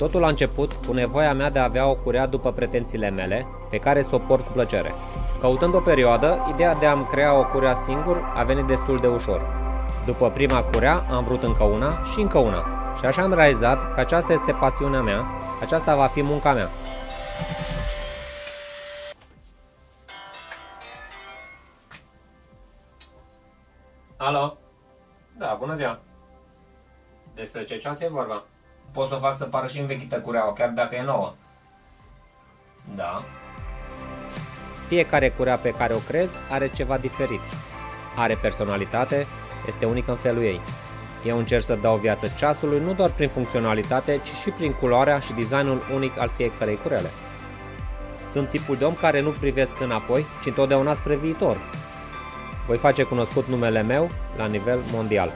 Totul a început cu nevoia mea de a avea o curea după pretențiile mele, pe care să o port cu plăcere. Căutând o perioadă, ideea de a-mi crea o curea singur a venit destul de ușor. După prima curea, am vrut încă una și încă una. Și așa am realizat că aceasta este pasiunea mea, aceasta va fi munca mea. Alo? Da, bună ziua! Despre ce ceas e vorba? Pot să o fac să pară și învechită cureaua, chiar dacă e nouă. Da. Fiecare curea pe care o crezi are ceva diferit. Are personalitate, este unică în felul ei. Eu încerc să dau viață ceasului nu doar prin funcționalitate, ci și prin culoarea și designul unic al fiecărei curele. Sunt tipul de om care nu privesc înapoi, ci întotdeauna spre viitor. Voi face cunoscut numele meu la nivel mondial.